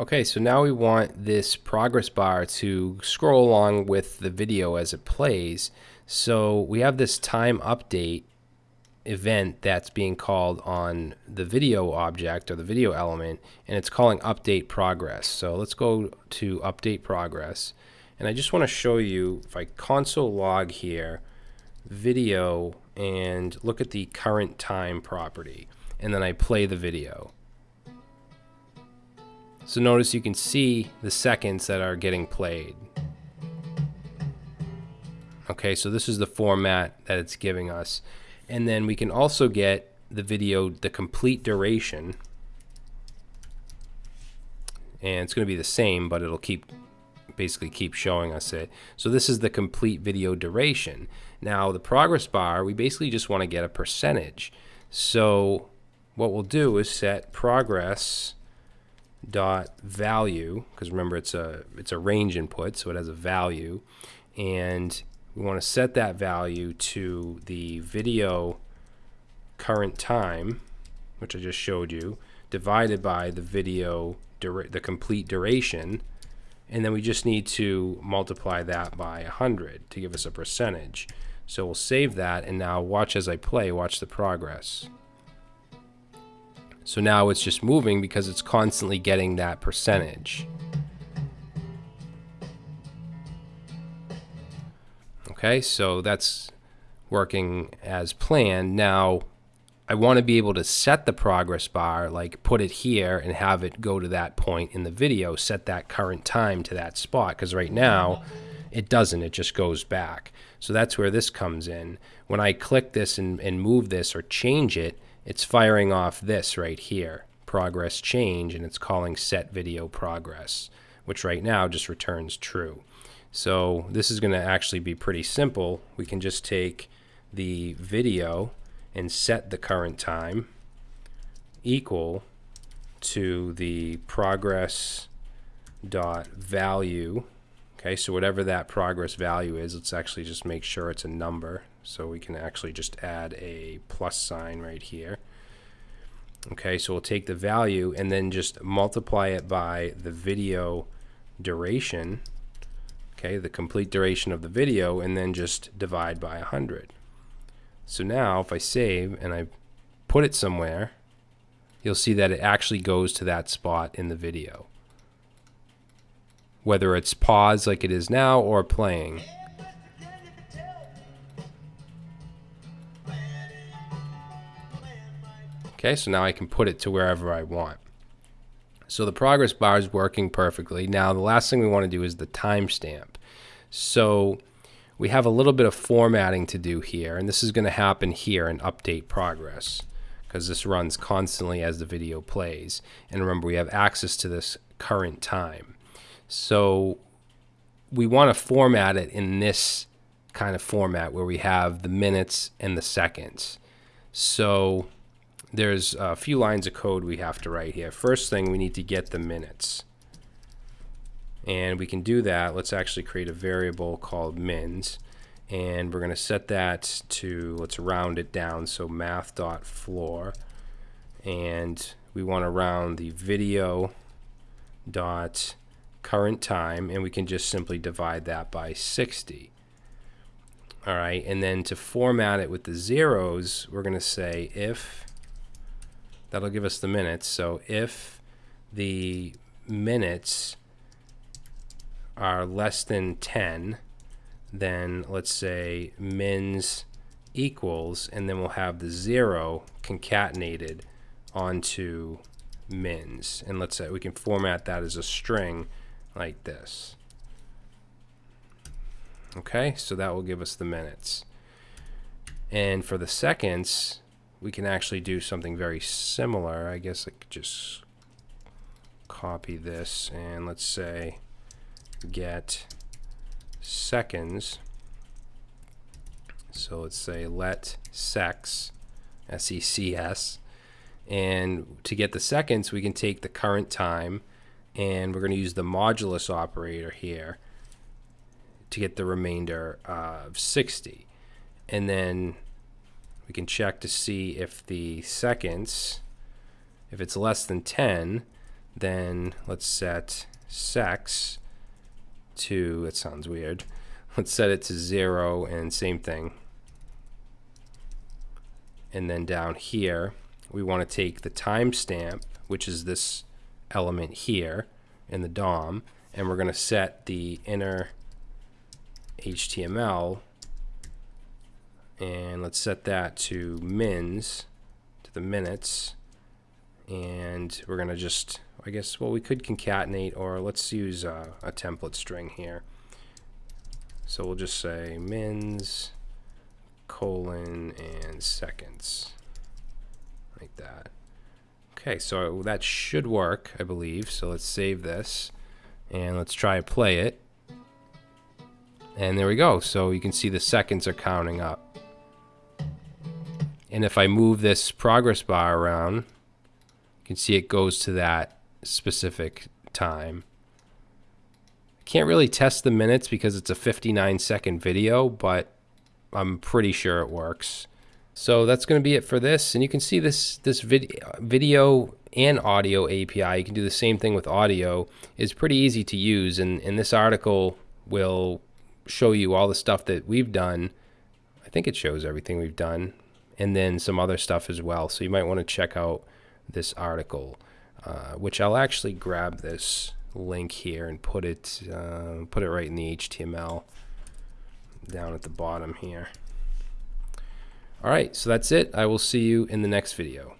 Okay, so now we want this progress bar to scroll along with the video as it plays. So we have this time update event that's being called on the video object or the video element, and it's calling update progress. So let's go to update progress. And I just want to show you, if I console log here, video, and look at the current time property, and then I play the video. So notice you can see the seconds that are getting played. Okay, so this is the format that it's giving us. And then we can also get the video, the complete duration. And it's going to be the same, but it'll keep basically keep showing us it. So this is the complete video duration. Now the progress bar, we basically just want to get a percentage. So what we'll do is set progress dot value because remember it's a it's a range input so it has a value. And we want to set that value to the video current time which I just showed you divided by the video the complete duration. And then we just need to multiply that by 100 to give us a percentage. So we'll save that and now watch as I play watch the progress so now it's just moving because it's constantly getting that percentage. Okay, so that's working as planned. Now, I want to be able to set the progress bar, like put it here and have it go to that point in the video, set that current time to that spot, because right now it doesn't, it just goes back. So that's where this comes in. When I click this and, and move this or change it, it's firing off this right here, progress change, and it's calling set video progress, which right now just returns true. So this is going to actually be pretty simple. We can just take the video and set the current time equal to the progress dot value okay so whatever that progress value is let's actually just make sure it's a number so we can actually just add a plus sign right here. Okay, so we'll take the value and then just multiply it by the video duration, okay, the complete duration of the video, and then just divide by 100. So now if I save and I put it somewhere, you'll see that it actually goes to that spot in the video. Whether it's paused like it is now or playing. Okay, so now I can put it to wherever I want. So the progress bar is working perfectly. Now the last thing we want to do is the timestamp. So we have a little bit of formatting to do here, and this is going to happen here in update progress because this runs constantly as the video plays. And remember, we have access to this current time. So we want to format it in this kind of format where we have the minutes and the seconds. So there's a few lines of code we have to write here. First thing, we need to get the minutes. And we can do that. Let's actually create a variable called mins. And we're going to set that to, let's round it down, so math.floor. And we want to round the video dot current time, and we can just simply divide that by 60. All right, and then to format it with the zeros, we're going to say if that'll give us the minutes. So if the minutes are less than 10, then let's say mins equals, and then we'll have the zero concatenated onto mins. And let's say we can format that as a string like this. Okay, so that will give us the minutes. And for the seconds, we can actually do something very similar. I guess I could just copy this and let's say get seconds. So let's say let secs, S-E-C-S, and to get the seconds we can take the current time and we're going to use the modulus operator here to get the remainder of 60. And then we can check to see if the seconds, if it's less than 10, then let's set secs to, it sounds weird, let's set it to zero and same thing. And then down here, we want to take the timestamp, which is this element here in the DOM, and we're going to set the inner HTML and let's set that to mins to the minutes and we're gonna just I guess well we could concatenate or let's use a, a template string here. So we'll just say mins colon and seconds like that okay so that should work I believe so let's save this and let's try to play it and there we go so you can see the seconds are counting up and if I move this progress bar around, you can see it goes to that specific time. I can't really test the minutes because it's a 59 second video, but I'm pretty sure it works. So that's going to be it for this. And you can see this this video video and audio API. You can do the same thing with audio. It's pretty easy to use. And, and this article will show you all the stuff that we've done. I think it shows everything we've done and then some other stuff as well. So you might want to check out this article, uh, which I'll actually grab this link here and put it uh, put it right in the HTML down at the bottom here. All right, so that's it. I will see you in the next video.